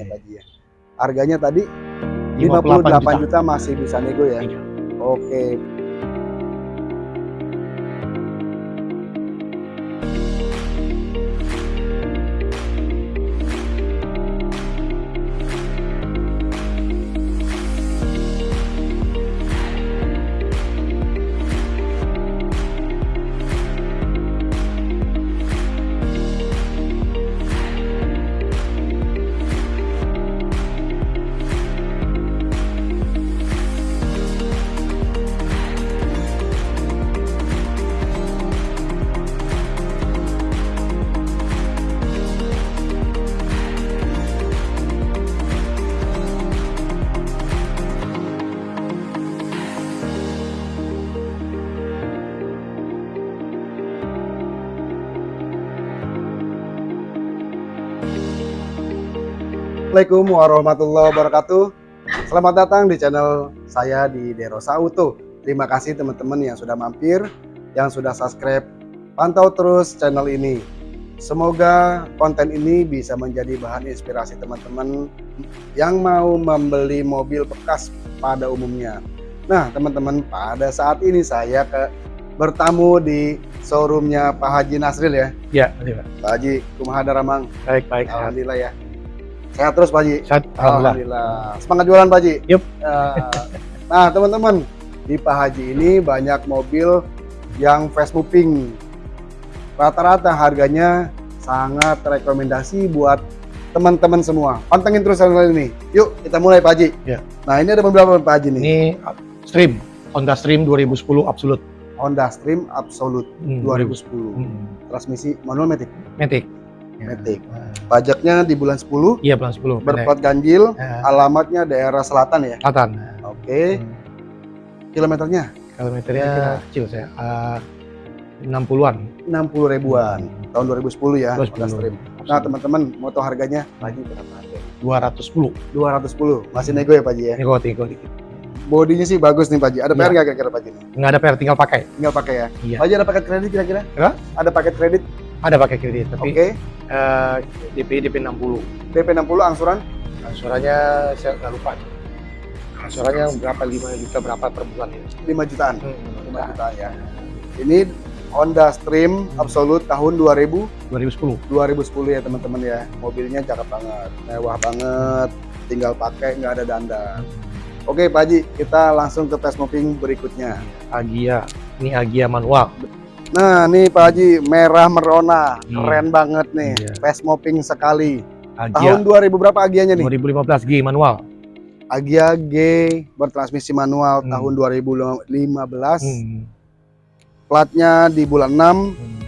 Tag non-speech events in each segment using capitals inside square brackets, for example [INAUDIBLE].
ya Haji ya. Harganya tadi 58 58 juta. masih bisa nego ya. Iya. Oke. Assalamualaikum warahmatullahi wabarakatuh. Selamat datang di channel saya di Derosa Auto. Terima kasih teman-teman yang sudah mampir, yang sudah subscribe. Pantau terus channel ini. Semoga konten ini bisa menjadi bahan inspirasi teman-teman yang mau membeli mobil bekas pada umumnya. Nah, teman-teman, pada saat ini saya ke bertamu di showroomnya Pak Haji Nasril ya. Ya, iya, Pak. Pak Haji, kumaha Ramang. Baik, baik. Alhamdulillah ya. Sehat terus Pak Haji. Sehat, alhamdulillah. Alhamdulillah. Semangat jualan Pak. Yup. Eh, Nah, teman-teman, di Pak Haji ini banyak mobil yang fast moving. Rata-rata harganya sangat rekomendasi buat teman-teman semua. Pantengin terus channel ini. Yuk, kita mulai Pak Haji. Ya. Nah, ini ada beberapa Pak Haji nih. Ini Stream, Honda Stream 2010 Absolute. Honda Stream Absolute Hmm, 2010. Hmm, Transmisi manual matic. Matic. Ya. Matic. Nah, Pajaknya di bulan 10, Iya, bulan 10. berplat ganjil, Ya, alamatnya daerah selatan ya. Selatan. Oke, Hmm. kilometernya Kilometernya kecil saya. Uh, 60-an. 60 ribuan tahun 2010 ya Honda 210. Stream. Nah teman-teman mau tahu harganya Haji berapa harga? 210. 210 masih nego ya Pak Haji ya. Nego, nego dikit. Bodinya sih bagus nih Pak Haji. Ada Iya. PR nggak kira-kira Pak nih? Nggak ada PR, tinggal pakai. Tinggal pakai ya. Iya. Pak Haji ada paket kredit kira-kira? Ada paket kredit? Ada pakai kredit, Oke. tapi eh, DP DP 60. DP 60 angsuran Angsurannya saya nggak lupa. Angsurannya berapa 5 juta berapa per bulan ini? 5 jutaan. Hmm, 5 jutaan ya. Ini Honda Stream Absolute tahun 2000 2010. 2010 ya teman-teman ya. Mobilnya cakep banget, mewah banget. Tinggal pakai nggak ada dandan. Oke Pak Haji, kita langsung ke fast moving berikutnya. Agia. Ini Agia manual. Nah, nih Pak Haji, merah merona, Iya. keren banget nih. Iya. Fast mopping sekali. Agia Tahun 2000 berapa Agianya nih? 2015 G manual. Agia G bertransmisi manual Hmm. tahun 2015. Hmm. Platnya di bulan 6, Hmm.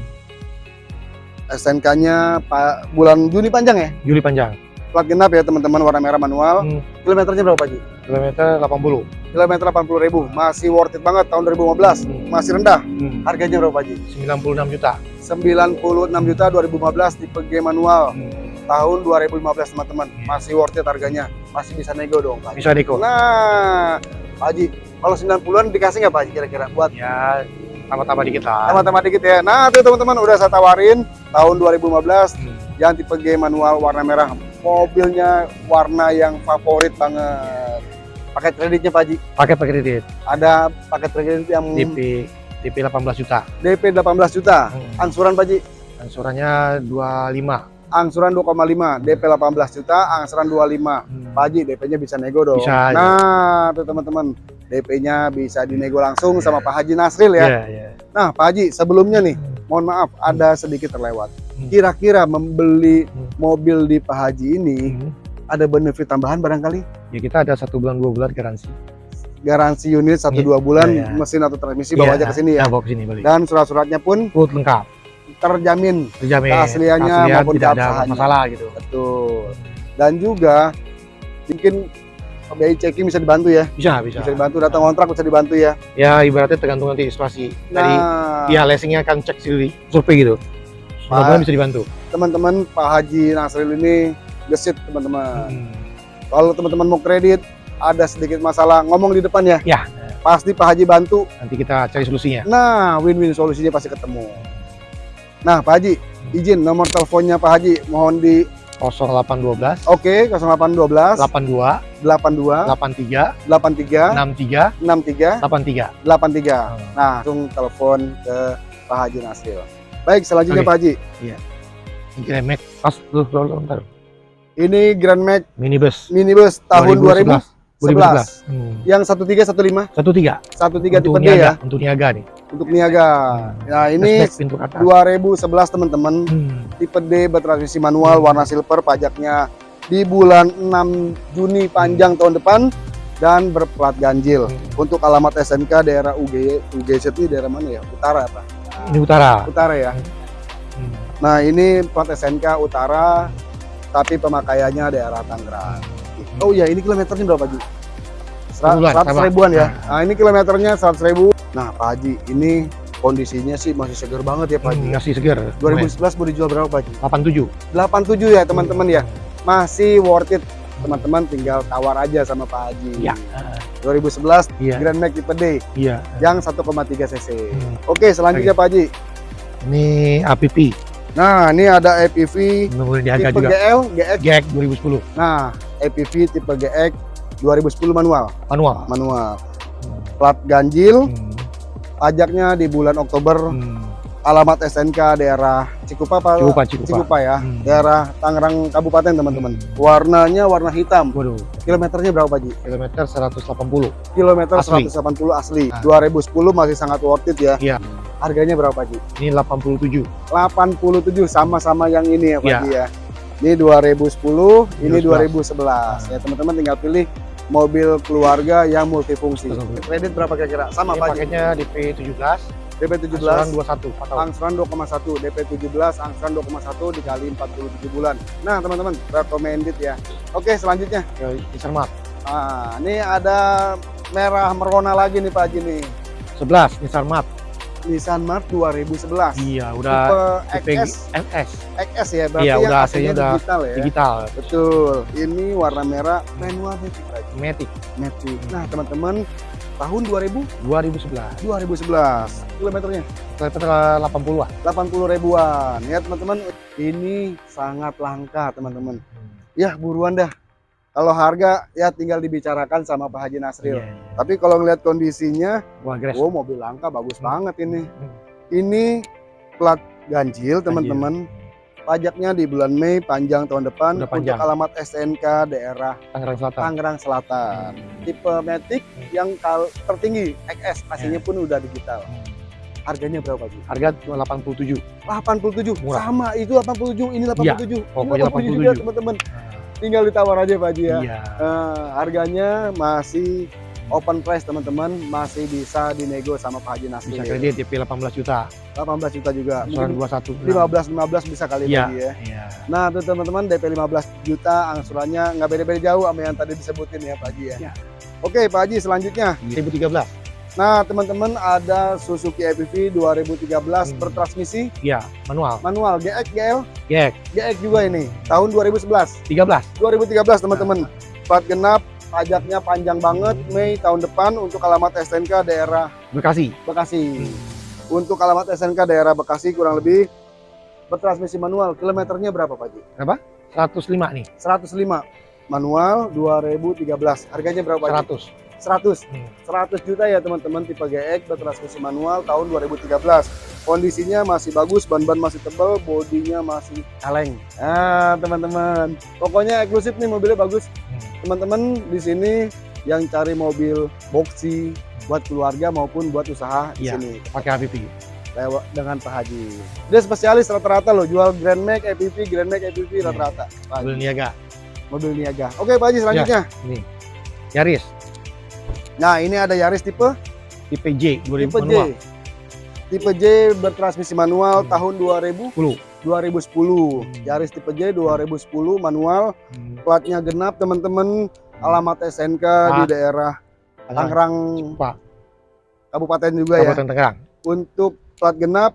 SNK-nya Pak bulan Juni panjang ya? Juli panjang. Plat genap ya teman-teman warna merah manual. Hmm. Kilometernya berapa Pak Haji? Kilometer 80. Kilometer 80.000. Masih worth it banget tahun 2015. Hmm. Masih rendah. Hmm. Harganya berapa Pak Haji? 96 juta. 96 juta 2015 tipe G manual. Hmm. Tahun 2015 teman-teman. Masih worth it harganya. Masih bisa nego dong Pak. Bisa Deko. Nah, Pak Haji, kalau 90-an dikasih nggak Pak Haji kira-kira buat Ya tambah-tambah dikit lah. teman-teman dikit ya. Nah, tuh teman-teman udah saya tawarin tahun 2015 Hmm. yang tipe G manual warna merah. Mobilnya warna yang favorit banget. Paket kreditnya Pak Haji. Pakai pakai kredit. Ada paket kredit yang DP DP 18 juta. DP 18 juta. Hmm. Angsuran Pak Haji, Angsurannya 25. angsuran 2,5, DP 18 juta, angsuran 25. Hmm. Pak Haji, DP-nya bisa nego dong. Bisa. Nah, tuh teman-teman, DP-nya bisa dinego langsung sama Pak Haji Nasril ya. Iya, iya. Nah, Pak Haji, sebelumnya nih, mohon maaf, ada sedikit terlewat. Hmm. Kira-kira membeli Hmm. mobil di Pak Haji ini Hmm. ada benefit tambahan barangkali? Ya kita ada satu bulan dua bulan garansi. Garansi unit 1-2 Iya, bulan, iya. mesin atau transmisi bawa aja ke sini ya. bawa ke sini balik. Dan surat-suratnya pun Full lengkap. terjamin. Terjamin. Keasliannya Keaslian, maupun tidak ada masalah gitu. Betul. Dan juga mungkin biaya checking bisa dibantu ya. Bisa, bisa. Bisa dibantu datang kontrak bisa dibantu ya. Ya ibaratnya tergantung nanti dari Nah, ya leasingnya akan cek sendiri survei gitu. Mudah-mudahan bisa dibantu. teman-teman Pak Haji Nasril ini gesit teman-teman. Hmm. Kalau teman-teman mau kredit ada sedikit masalah ngomong di depan ya. Ya. Pasti Pak Haji bantu. Nanti kita cari solusinya. Nah, win-win solusinya pasti ketemu. Nah, Pak Haji, izin nomor teleponnya Pak Haji mohon di 0812 Oke, 0812 82 82 83 83 63 63 83. 83. Nah, langsung telepon ke Pak Haji Nasril. Baik, selanjutnya Oke. Pak Haji. Ini remek pas lu lu- lu- bentar. Ini Grand Max Minibus minibus tahun 2011. 2011. Hmm. Yang 1315, 13. 13 tipe Untuk D niaga, ya, untuk niaga nih. untuk niaga. Nah, ini Flashback pintu atas. 2011 teman-teman, Hmm. tipe D bertransmisi manual warna silver pajaknya di bulan 6 Juni panjang tahun depan dan berplat ganjil. Hmm. Untuk alamat SNK daerah UG UGZ ini daerah mana ya? Utara Pak. Ini utara. Utara ya. Hmm. Nah, ini plat SNK Utara tapi pemakaiannya daerah Tangerang. Oh iya, ini kilometernya berapa Ji? Sera- Sepuluhan, 100 sama. ribuan ya. Nah. Nah, ini kilometernya 100 ribu. Nah, Pak Haji, ini kondisinya sih masih segar banget ya Pak Haji. Hmm, masih segar. 2011 mau dijual berapa Pak Haji? 87. 87 ya teman-teman ya. Masih worth it. Teman-teman tinggal tawar aja sama Pak Haji. Iya. 2011 Iya. Grand Max tipe D Iya. yang 1,3 cc. Hmm. Oke, selanjutnya Pak Haji. Ini APP. Nah, ini ada Menurut niaga tipe juga. GL, GX. GEC 2010. Nah, APV tipe GX 2010 manual, Manual. manual. Hmm. Plat ganjil, Hmm. pajaknya di bulan Oktober. Hmm. Alamat SNK daerah Cikupa Pak. Cikupa, Cikupa. Cikupa ya. Hmm. Daerah Tangerang Kabupaten, teman-teman. Hmm. Warnanya warna hitam. Waduh, Kilometernya berapa, Pak Ji? kilometer 180. Kilometer Asli. 180 asli. Ah. 2010 masih sangat worth it ya. Iya. Harganya berapa, Pak Ji? Ini 87. 87 sama-sama yang ini ya, Pak Iya. Ji ya. Ini 2010, ini 2011. 2011. Ya, teman-teman tinggal pilih mobil keluarga yang multifungsi. Kredit berapa kira-kira? Sama Pak Ji. paketnya DP 17, DP angsuran 17, 21, 4 tahun. angsuran 2,1, DP 17, angsuran 2,1 dikali 47 bulan. Nah, teman-teman, recommended ya. Oke, selanjutnya. Ya, Nissan Mark. Nah, ini ada merah merona lagi nih Pak Haji nih. 11, Nissan Mark. Nissan Mark 2011. Iya, udah Tipe XS, XS XS ya, berarti Iya, udah AC-nya udah digital ya. digital, Betul. Ini warna merah manual Matic. Matic Matic. Nah, teman-teman, tahun 2000 2011. 2011. Kilometernya Kilometer 80 lah. 80 ribuan. Ya, teman-teman, ini sangat langka, teman-teman. Ya, buruan dah. Kalau harga ya tinggal dibicarakan sama Pak Haji Nasril. Iya, iya. Tapi kalau ngelihat kondisinya, Wah, oh mobil langka bagus Hmm. banget ini. Hmm. Ini plat ganjil, teman-teman. Pajaknya di bulan Mei panjang tahun depan Udah untuk panjang. alamat SNK daerah Tangerang Selatan. Tangerang Selatan. Tipe Matic yang kal tertinggi XS, AC-nya Ya. pun udah digital. Harganya berapa sih? Harga 87. 87. Murah. Sama itu 87, ini 87. Ini pokoknya 87 juga 87. teman-teman. Tinggal ditawar aja Pak Haji ya. Iya. Eh, harganya masih open price teman-teman, masih bisa dinego sama Pak Haji Nasri. Bisa kredit DP 18 juta. 18 juta juga. Angsuran Mungkin 21. 15 15 bisa kali Iya. Pak Haji ya. Iya. Nah, tuh teman-teman DP 15 juta angsurannya nggak beda-beda jauh sama yang tadi disebutin ya Pak Haji ya. Iya. Oke Pak Haji selanjutnya. 2013. Nah teman-teman ada Suzuki EPV 2013 Hmm. bertransmisi Iya, manual. manual GX GL GEC GX juga ini tahun 2011 13. 2013 teman-teman plat genap pajaknya panjang banget Hmm. Mei tahun depan untuk alamat SNK daerah Bekasi. Bekasi untuk alamat SNK daerah Bekasi kurang lebih bertransmisi manual kilometernya berapa Pak Haji? 105 nih. 105 manual 2013 harganya berapa Pak Haji? 100. 100 Hmm. 100 juta ya teman-teman tipe GX bertransmisi manual tahun 2013 kondisinya masih bagus ban-ban masih tebal bodinya masih kaleng nah teman-teman pokoknya eksklusif nih mobilnya bagus Hmm. Teman-teman di sini yang cari mobil boxy buat keluarga maupun buat usaha di Iya. sini Pakai APP. lewat dengan Pak Haji dia spesialis rata-rata loh jual Grand Max EPV Grand Max EPV Iya. rata-rata. Mobil niaga. mobil niaga oke Pak Haji selanjutnya Ini. Yaris. nah ini ada Yaris tipe Tipe J 2000 tipe manual. J tipe J bertransmisi manual Hmm. tahun 2000 10. 2010 Hmm. Yaris tipe J 2010 manual Hmm. platnya genap teman-teman alamat SNK di Ah. daerah Tangerang. Kabupaten juga ya Kabupaten Tangerang. untuk plat genap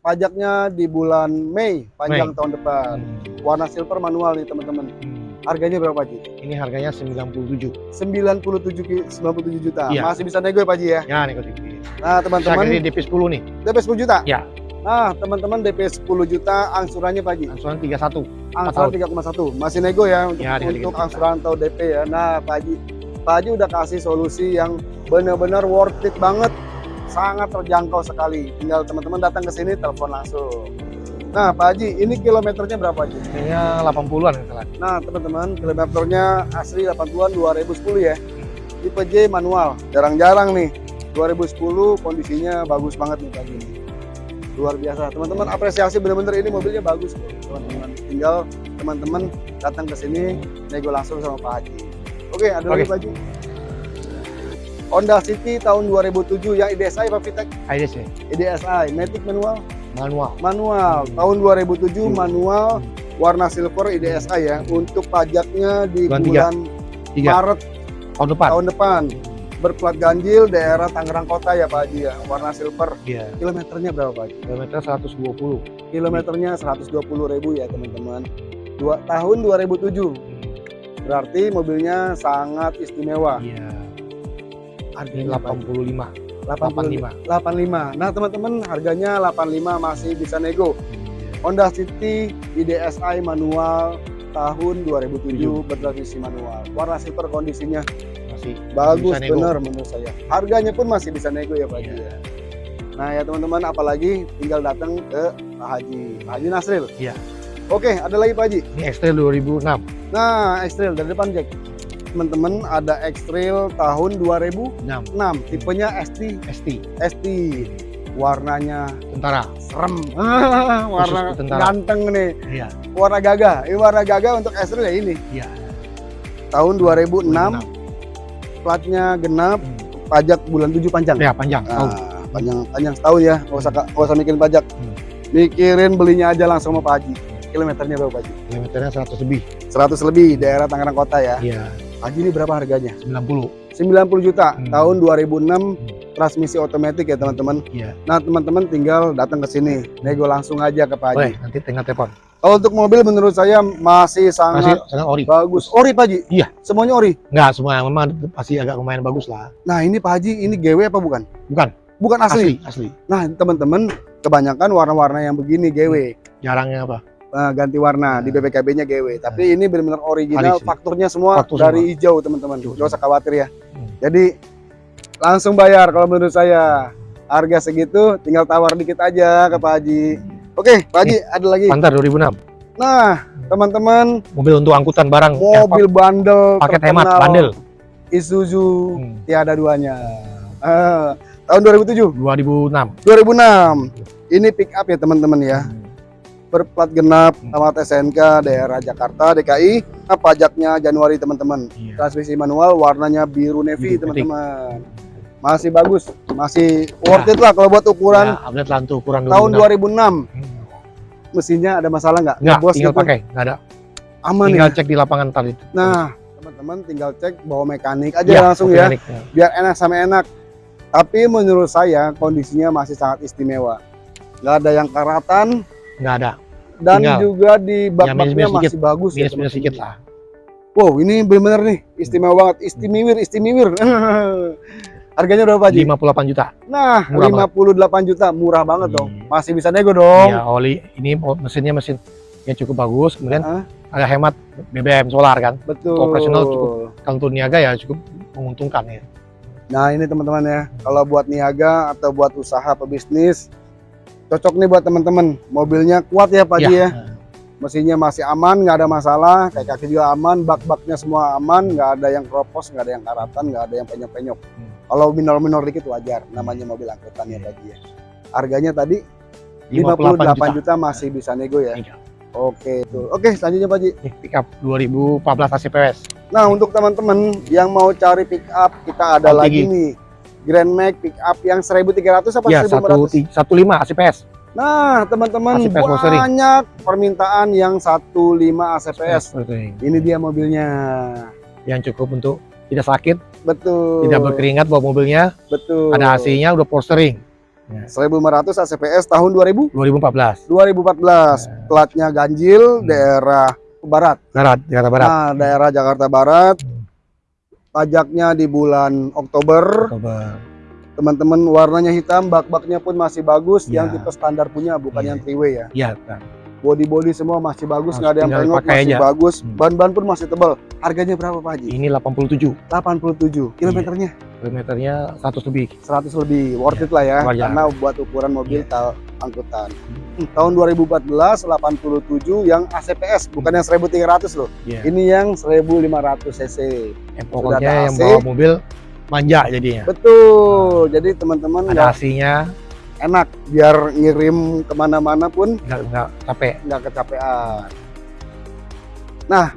pajaknya di bulan Mei panjang Mei. tahun depan Hmm. warna silver manual nih teman-teman Hmm. harganya berapa Ji? Ini harganya 97. 97 ki- 97 juta Iya. masih bisa nego ya Pak Ji ya Ya DP. nah teman-teman DP 10 nih. DP 10 juta Ya. Nah, teman-teman DP 10 juta angsurannya Pak Haji. Angsuran 31. Angsuran 3,1. Masih nego ya untuk, Ya, untuk angsuran atau DP ya. Nah, Pak Haji, Pak Haji udah kasih solusi yang benar-benar worth it banget. Sangat terjangkau sekali. Tinggal teman-teman datang ke sini telepon langsung. Nah, Pak Haji, ini kilometernya berapa Haji? Kayaknya 80-an yang salah. Nah, teman-teman, kilometernya asli 80-an 2010 ya. Tipe J manual. Jarang-jarang nih. 2010 kondisinya bagus banget nih Pak Haji. Luar biasa. Teman-teman apresiasi bener-bener ini mobilnya bagus teman-teman. Tinggal teman-teman datang ke sini nego langsung sama Pak Haji. Oke, ada lagi Oke. Pak Haji. Honda City tahun 2007 yang IDSI Pak Fitek, IDS ya. IDSI, Matic manual, Manual. manual. Hmm. Tahun 2007 Hmm. manual warna silver IDSI ya. Untuk pajaknya di Bulan tiga. bulan Tiga. Maret Tahun depan. tahun depan. Berplat ganjil daerah Tangerang Kota ya Pak Haji ya, warna silver. Iya. Kilometernya berapa Pak Haji? Kilometer 120. Kilometernya 120 ribu ya teman-teman. Dua, tahun 2007. Berarti mobilnya sangat istimewa. Iya. Harganya Pak Haji? 85. 85. 85. 85. Nah teman-teman harganya 85 masih bisa nego. Iya. Honda City IDSI manual tahun 2007 Tujuh. bertransmisi manual. Warna silver kondisinya Masih bagus bisa nego. bener menurut saya. Harganya pun masih bisa nego ya Pak Haji. Iya. ya. Nah ya teman-teman apalagi tinggal datang ke Pak Haji, Pak Haji Nasril. Iya. Oke ada lagi Pak Haji. Ini X-Trail 2006. Nah X-Trail dari depan Jack. Teman-teman ada X-Trail tahun 2006 6. tipenya ST ST. ST warnanya Tentara. serem [LAUGHS] warna tentara. ganteng nih Iya. warna gagah ini warna gagah untuk X-Trail ya ini Iya. tahun 2006 2006. Platnya genap pajak bulan 7 panjang Ya panjang. Nah, Tahun. panjang panjang setahun ya nggak usah nggak usah mikirin pajak Hmm. mikirin belinya aja langsung sama Pak Haji kilometernya berapa Pak Haji Kilometernya 100 lebih. 100 lebih daerah Tangerang Kota ya Iya. Pak Haji ini berapa harganya 90. 90 juta Hmm. tahun 2006 Hmm. Transmisi otomatis ya teman-teman Iya. nah teman-teman tinggal datang ke sini nego langsung aja ke Pak Haji Boleh, nanti tinggal telepon. kalau untuk mobil menurut saya masih Masih sangat sangat ori. bagus ori Pak Haji Iya. semuanya ori Enggak, semua memang pasti agak lumayan bagus lah. nah ini Pak Haji ini GW apa bukan Bukan, bukan asli, asli, asli. nah teman-teman kebanyakan warna-warna yang begini GW Jarangnya apa? Nah, ganti warna di Nah. BPKB-nya GW. Tapi ini benar-benar original, Asli. fakturnya semua Faktur dari hijau, teman-teman. Gak usah khawatir ya. Hmm. Jadi langsung bayar kalau menurut saya. Harga segitu tinggal tawar dikit aja ke Pak Haji. Oke, Pak Haji ada lagi. Panther 2006. Nah, teman-teman, Mobil untuk angkutan barang. mobil bandel Eh, paket hemat, bandel. Isuzu Hmm. tiada duanya. Ah, tahun 2007, 2006. 2006. Ini pick up ya teman-teman ya. Hmm. berplat genap Hmm. sama SNK daerah Jakarta DKI nah, pajaknya Januari teman-teman Iya. transmisi manual warnanya biru navy teman-teman masih bagus masih worth it lah kalau buat ukuran Ya, update lah untuk ukuran tahun 2006 2006. Hmm. mesinnya ada masalah nggak Enggak, Bos tinggal gitu. pakai, enggak ada. aman tinggal ya cek di lapangan tadi. nah teman-teman tinggal cek bawa mekanik aja Iya, langsung ya mekanik, ya. biar enak sama enak tapi menurut saya kondisinya masih sangat istimewa nggak ada yang karatan Enggak ada. dan Tinggal. juga di bak-baknya minus-minus masih bagus ya, Minus-minus sedikit teman-teman. lah. Wow, ini benar-benar nih istimewa banget, istimewir, istimewir. [LAUGHS] Harganya berapa Ji? 58 juta. Nah, Murah 58 juta, murah banget dong. Iya. Masih bisa nego dong. Iya, oli ini oh, mesinnya mesin yang cukup bagus, kemudian Heeh. agak hemat BBM solar kan. Betul. operasional cukup. Kalau untuk niaga ya cukup menguntungkan ya. Nah, ini teman-teman ya, kalau buat niaga atau buat usaha pebisnis cocok nih buat teman-teman. Mobilnya kuat ya Pak Ji ya. Mesinnya masih aman, nggak ada masalah. Kayak kaki juga aman, bak-baknya semua aman, nggak ada yang keropos, nggak ada yang karatan, nggak ada yang penyok-penyok. Hmm. Kalau minor-minor dikit wajar, namanya mobil angkutan ya Pak Ji ya. Harganya tadi 58 juta. masih bisa nego ya. Iya. Oke, itu. Oke, selanjutnya Pak Ji. Ini pickup 2014 AC PWS. Nah, untuk teman-teman yang mau cari pick up, kita ada lagi nih. Grand Max pick up yang 1300 apa Ya, 1500? 15 AC PS. Nah, teman-teman banyak permintaan yang 15 ACPS. Ini dia mobilnya. Yang cukup untuk tidak sakit, Betul. tidak berkeringat bawa mobilnya, Betul. ada AC-nya, udah polstering. 1500 ACPS tahun 2000 2014. 2014. Platnya ganjil Hmm. daerah barat. Barat, Jakarta Barat. Nah, daerah Jakarta Barat. Hmm. Pajaknya di bulan Oktober. Oktober. teman-teman warnanya hitam bak-baknya pun masih bagus Ya. yang tipe standar punya bukan Iya. yang three way ya Iya, Kang. Body-body semua masih bagus nggak ada yang pengok masih aja. bagus Hmm. ban-ban pun masih tebal harganya berapa Pak Haji? Ini 87 87 Iya. kilometernya kilometernya 100 lebih. 100 lebih worth Iya, it lah ya wajar. karena buat ukuran mobil tal angkutan Hmm, tahun 2014 87 yang ACPS bukan yang 1300 loh Iya. ini yang 1500 cc sudah pokoknya ada yang bawa mobil manja jadinya. betul jadi teman-teman Ada nggak AC-nya, enak biar ngirim ke mana-mana pun nggak nggak capek. nggak kecapean nah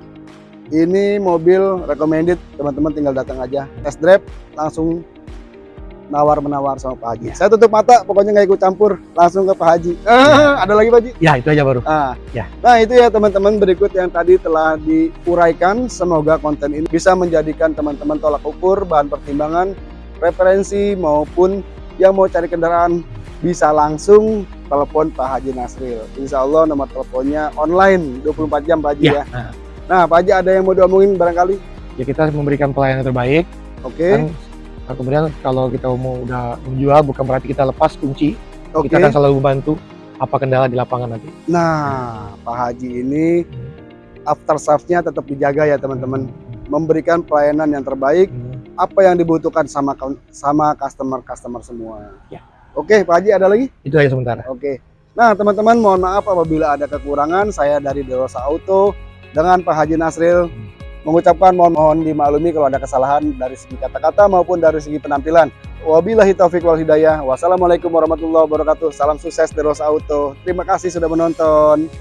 ini mobil recommended teman-teman tinggal datang aja test drive langsung nawar menawar sama Pak Haji Ya. saya tutup mata pokoknya nggak ikut campur langsung ke Pak Haji Ah, [LAUGHS] ada lagi Pak Haji Ya itu aja baru. Ah, Ya. Nah itu ya teman-teman berikut yang tadi telah diuraikan. Semoga konten ini bisa menjadikan teman-teman tolak ukur, bahan pertimbangan, referensi maupun yang mau cari kendaraan bisa langsung telepon Pak Haji Nasril. Insya Allah nomor teleponnya online 24 jam Pak Haji ya. Ya. Nah, Nah Pak Haji ada yang mau diomongin barangkali? ya kita memberikan pelayanan terbaik. Oke, Kan, kemudian kalau kita mau udah menjual bukan berarti kita lepas kunci. oke. Kita akan selalu membantu apa kendala di lapangan nanti. Nah Pak Haji ini after sales-nya tetap dijaga ya teman-teman. Memberikan pelayanan yang terbaik Hmm. apa yang dibutuhkan sama sama customer-customer semua. Ya. Oke, Pak Haji ada lagi? Itu aja sementara. Oke. Nah, teman-teman mohon maaf apabila ada kekurangan. Saya dari Derosa Auto dengan Pak Haji Nasril mengucapkan mohon mohon dimaklumi kalau ada kesalahan dari segi kata-kata maupun dari segi penampilan. Wabillahi taufik wal hidayah. Wassalamualaikum warahmatullahi wabarakatuh. Salam sukses Derosa Auto. Terima kasih sudah menonton.